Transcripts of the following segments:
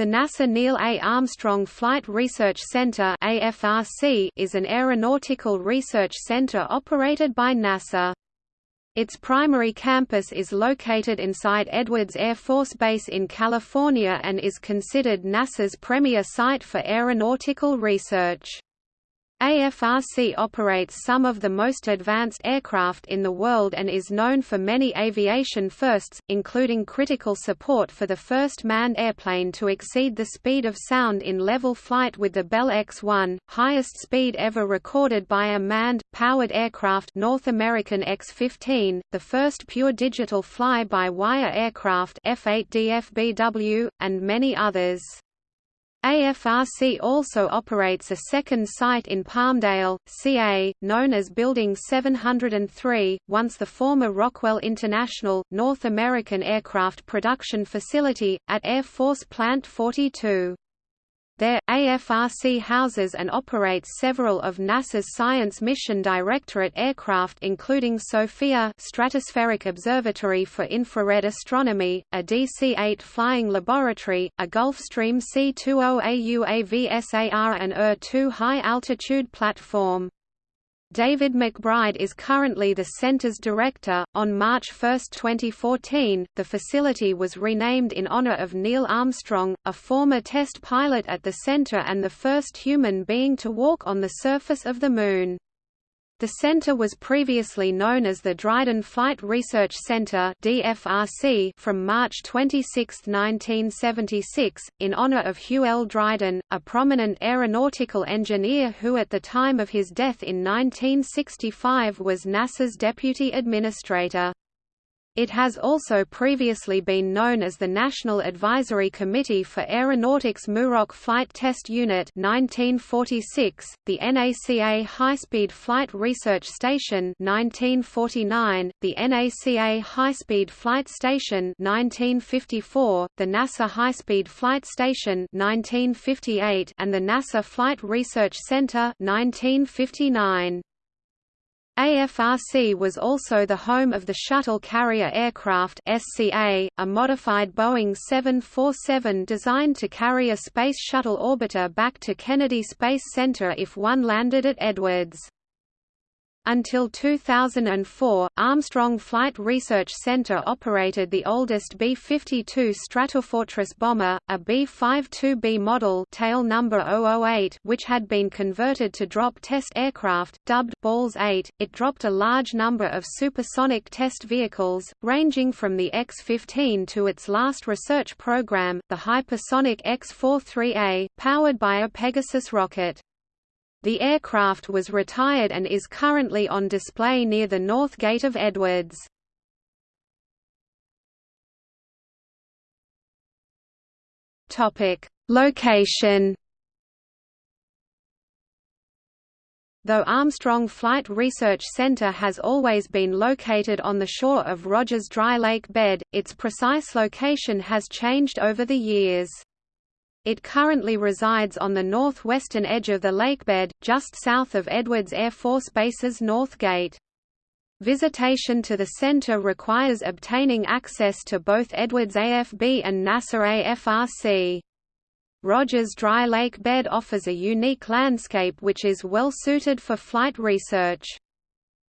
The NASA Neil A. Armstrong Flight Research Center is an aeronautical research center operated by NASA. Its primary campus is located inside Edwards Air Force Base in California and is considered NASA's premier site for aeronautical research. AFRC operates some of the most advanced aircraft in the world and is known for many aviation firsts, including critical support for the first manned airplane to exceed the speed of sound in level flight with the Bell X-1, highest speed ever recorded by a manned, powered aircraft North American X-15, the first pure digital fly-by-wire aircraft F-8DFBW, and many others. AFRC also operates a second site in Palmdale, CA, known as Building 703, once the former Rockwell International, North American Aircraft Production Facility, at Air Force Plant 42. There, AFRC houses and operates several of NASA's Science Mission Directorate aircraft including SOFIA Stratospheric Observatory for Infrared Astronomy, a DC-8 flying laboratory, a Gulfstream C-20A UAV and ER-2 high-altitude platform. David McBride is currently the center's director. On March 1, 2014, the facility was renamed in honor of Neil Armstrong, a former test pilot at the center and the first human being to walk on the surface of the Moon. The center was previously known as the Dryden Flight Research Center (DFRC) from March 26, 1976, in honor of Hugh L. Dryden, a prominent aeronautical engineer who at the time of his death in 1965 was NASA's deputy administrator. It has also previously been known as the National Advisory Committee for Aeronautics Muroc Flight Test Unit 1946, the NACA High-Speed Flight Research Station 1949, the NACA High-Speed Flight Station 1954, the NASA High-Speed Flight Station 1958, and the NASA Flight Research Center 1959. AFRC was also the home of the Shuttle Carrier Aircraft SCA, a modified Boeing 747 designed to carry a Space Shuttle orbiter back to Kennedy Space Center if one landed at Edwards. Until 2004, Armstrong Flight Research Center operated the oldest B-52 Stratofortress bomber, a B-52B model tail number 008 which had been converted to drop test aircraft, dubbed Balls 8. It dropped a large number of supersonic test vehicles, ranging from the X-15 to its last research program, the hypersonic X-43A, powered by a Pegasus rocket. The aircraft was retired and is currently on display near the north gate of Edwards. Location Though Armstrong Flight Research Center has always been located on the shore of Rogers Dry Lake bed, its precise location has changed over the years. It currently resides on the northwestern edge of the lakebed, just south of Edwards Air Force Base's North Gate. Visitation to the center requires obtaining access to both Edwards AFB and NASA AFRC. Rogers Dry Lake Bed offers a unique landscape which is well suited for flight research.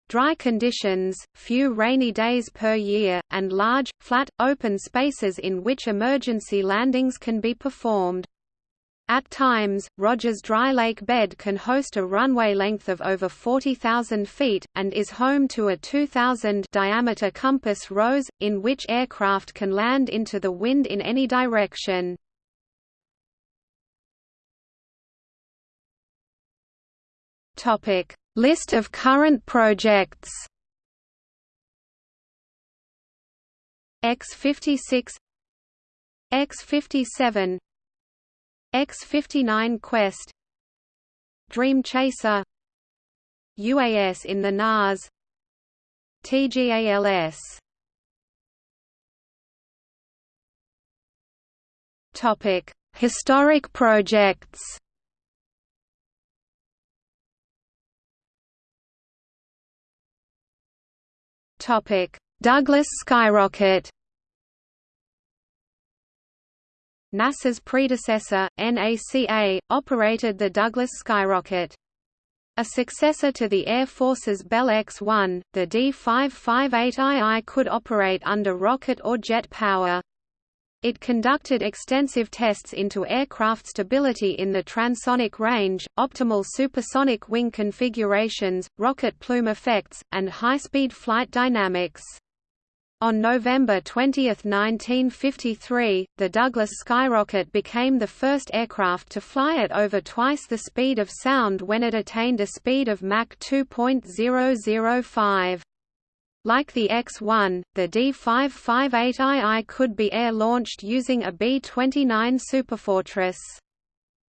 Dry conditions, few rainy days per year, and large, flat, open spaces in which emergency landings can be performed. At times, Rogers Dry Lake Bed can host a runway length of over 40,000 feet, and is home to a 2,000 diameter compass rose, in which aircraft can land into the wind in any direction. List of current projects X56 X57 X59 Quest Dream Chaser UAS in the NAS TGALS Topic Historic projects Douglas skyrocket. NASA's predecessor, NACA, operated the Douglas Skyrocket. A successor to the Air Force's Bell X-1, the D-558II could operate under rocket or jet power. It conducted extensive tests into aircraft stability in the transonic range, optimal supersonic wing configurations, rocket plume effects, and high-speed flight dynamics. On November 20, 1953, the Douglas Skyrocket became the first aircraft to fly at over twice the speed of sound when it attained a speed of Mach 2.005. Like the X-1, the D558II could be air-launched using a B-29 Superfortress.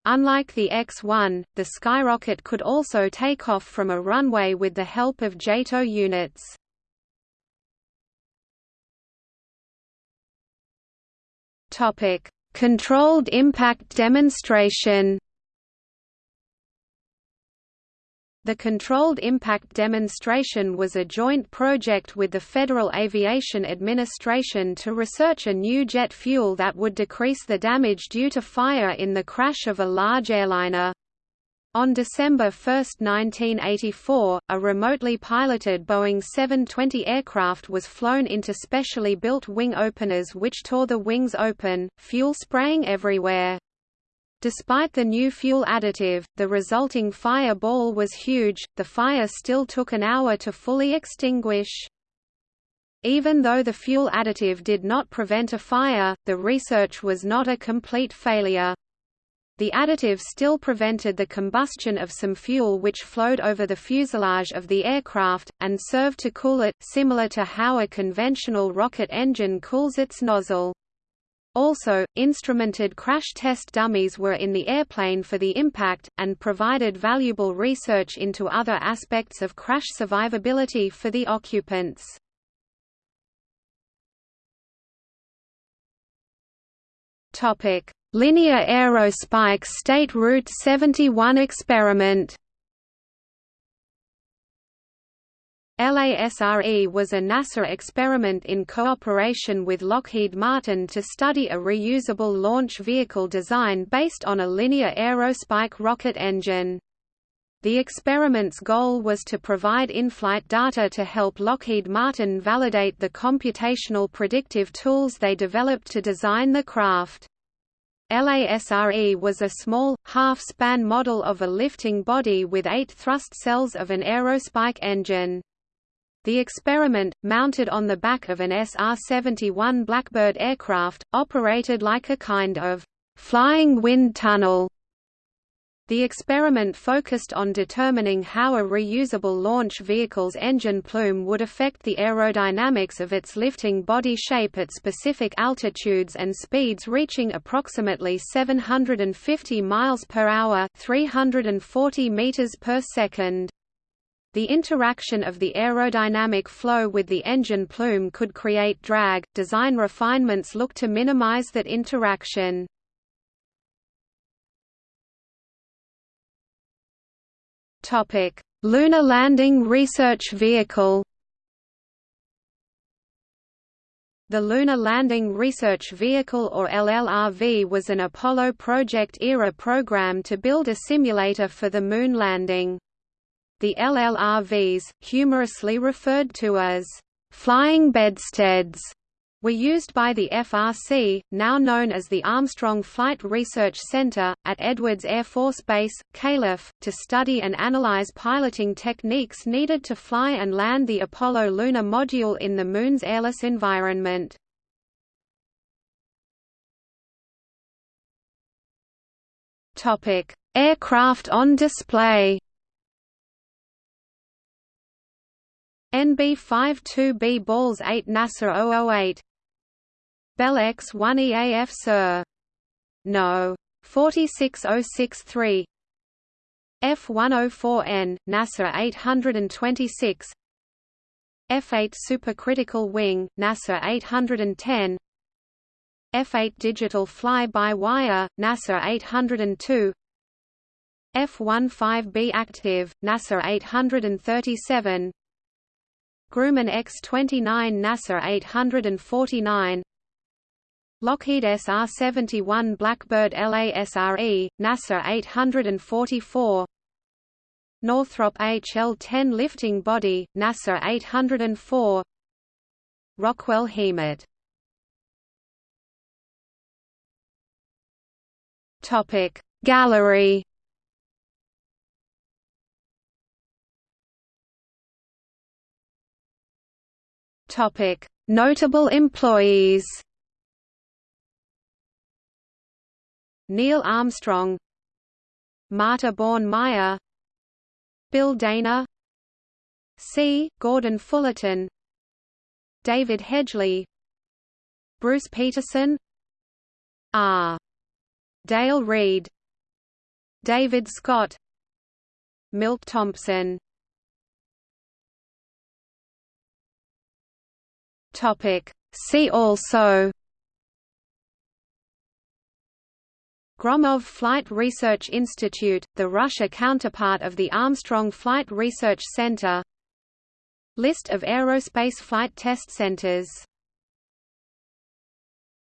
Unlike the X-1, the Skyrocket could also take off from a runway with the help of JATO units. Controlled impact demonstration The Controlled Impact Demonstration was a joint project with the Federal Aviation Administration to research a new jet fuel that would decrease the damage due to fire in the crash of a large airliner. On December 1, 1984, a remotely piloted Boeing 720 aircraft was flown into specially built wing openers which tore the wings open, fuel spraying everywhere. Despite the new fuel additive, the resulting fire ball was huge, the fire still took an hour to fully extinguish. Even though the fuel additive did not prevent a fire, the research was not a complete failure. The additive still prevented the combustion of some fuel which flowed over the fuselage of the aircraft, and served to cool it, similar to how a conventional rocket engine cools its nozzle. Also, instrumented crash test dummies were in the airplane for the impact, and provided valuable research into other aspects of crash survivability for the occupants. Linear aerospike State Route 71 experiment LASRE was a NASA experiment in cooperation with Lockheed Martin to study a reusable launch vehicle design based on a linear aerospike rocket engine. The experiment's goal was to provide in-flight data to help Lockheed Martin validate the computational predictive tools they developed to design the craft. LASRE was a small, half-span model of a lifting body with eight thrust cells of an aerospike engine. The experiment, mounted on the back of an SR-71 Blackbird aircraft, operated like a kind of «flying wind tunnel». The experiment focused on determining how a reusable launch vehicle's engine plume would affect the aerodynamics of its lifting body shape at specific altitudes and speeds reaching approximately 750 miles per hour, 340 meters per second. The interaction of the aerodynamic flow with the engine plume could create drag. Design refinements look to minimize that interaction. Topic: Lunar Landing Research Vehicle. The Lunar Landing Research Vehicle or LLRV was an Apollo Project-era program to build a simulator for the Moon landing. The LLRVs, humorously referred to as flying bedsteads, were used by the FRC, now known as the Armstrong Flight Research Center, at Edwards Air Force Base, Calif., to study and analyze piloting techniques needed to fly and land the Apollo lunar module in the Moon's airless environment. Aircraft on display NB52B Balls 8 NASA 008 Bell X1 EAF Sir. No. 46063 F104N, NASA 826 F8 Supercritical Wing, NASA 810 F8 Digital Fly-by-Wire, NASA 802 F15B Active, NASA 837 Grumman X-29 NASA 849 Lockheed SR-71 Blackbird LASRE, NASA 844 Northrop HL-10 lifting body, NASA 804 Rockwell HiMAT Gallery Notable employees. Neil Armstrong. Marta Bohn-Meyer Bill Dana. C. Gordon Fullerton. David Hedgeley Bruce Peterson. R. Dale Reed. David Scott. Milt Thompson Topic. See also Gromov Flight Research Institute, the Russia counterpart of the Armstrong Flight Research Center. List of aerospace flight test centers